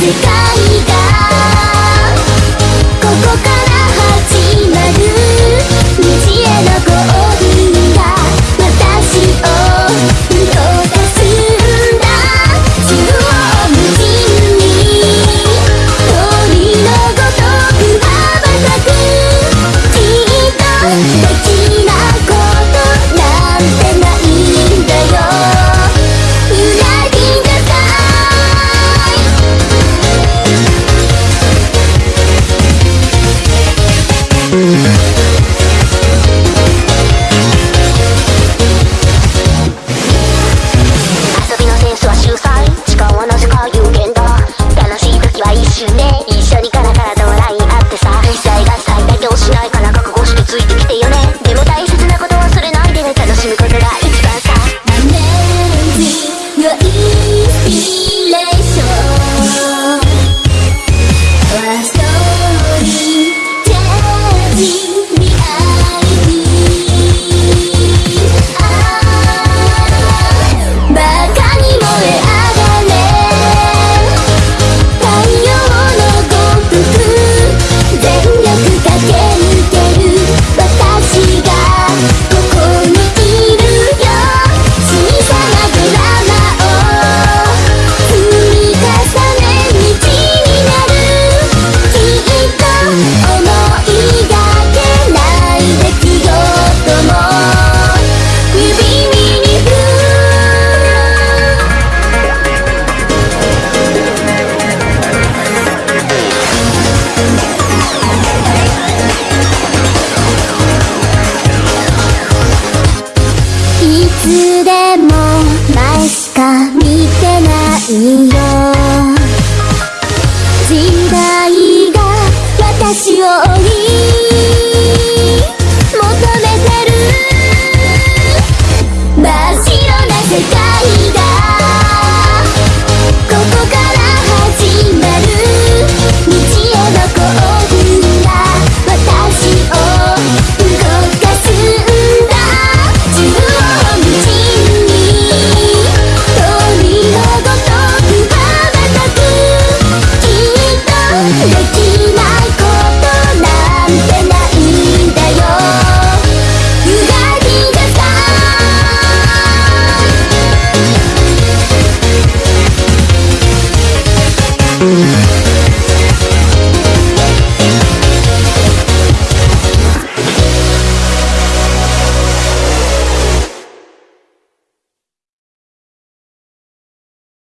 時間い Música